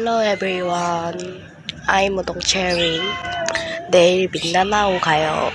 everyone. I'm 우동 체리. 내일 민다나오 가요.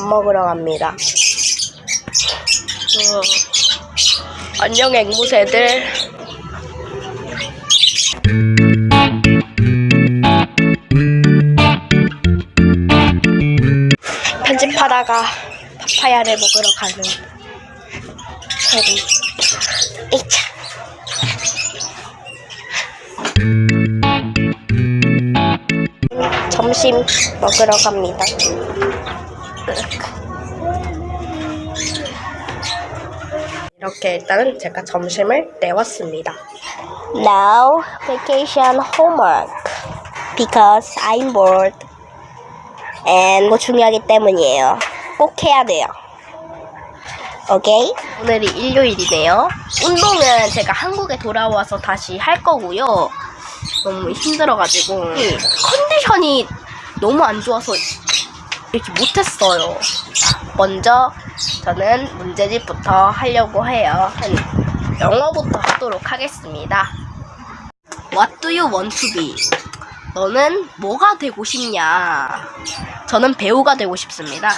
밥 먹으러 갑니다. 어, 안녕 앵무새들. 편집하다가 파파야를 먹으러 가는 체리. 이차. 점심 먹으러 갑니다. 이렇게 일단은 제가 점심을 내왔습니다. Now vacation homework because I'm bored and 뭐 중요하기 때문이에요. 꼭 해야 돼요. 오케이? 오늘이 일요일이네요. 운동은 제가 한국에 돌아와서 다시 할 거고요. 너무 힘들어가지고 컨디션이 너무 안 좋아서 이렇게 못했어요. 먼저 저는 문제집부터 하려고 해요. 영어부터 하도록 하겠습니다. What do you want to be? 너는 뭐가 되고 싶냐? 저는 배우가 되고 싶습니다.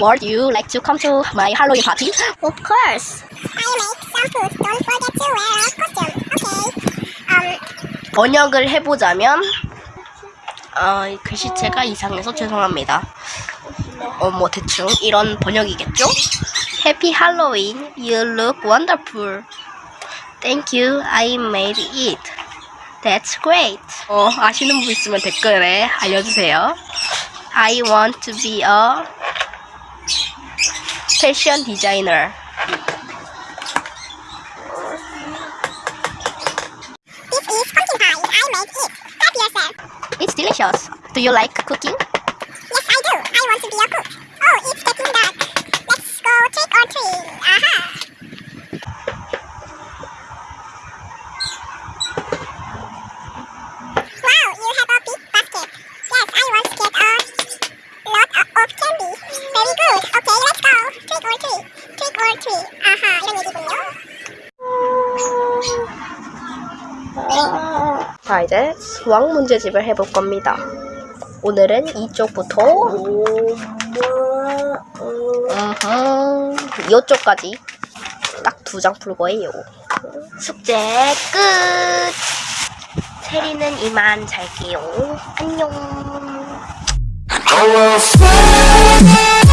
Would you like to come to my Halloween party? Of course. I make some food. Don't forget to wear a costume. Okay. Um, 번역을 해보자면 어, 이 글씨체가 이상해서 죄송합니다. 어, 뭐 대충 이런 번역이겠죠? Happy Halloween. You look wonderful. Thank you. I made it. That's great. 어, 아시는 분 있으면 댓글에 알려주세요. I want to be a fashion designer. delicious. Do you like cooking? Yes, I do. I want to be a cook. Oh, it's getting dark. Let's go trick or treat. Aha. Wow, you have a big basket. Yes, I want to get a lot of, of candy. Very good. Okay, let's go. Trick or treat. Trick or treat. 아하, 이런 얘기군요. 자, 이제 수학 문제집을 해볼 겁니다. 오늘은 이쪽부터 음흠, 이쪽까지 딱 두 장 풀 거예요. 숙제 끝! 체리는 이만 잘게요. 안녕. I will fly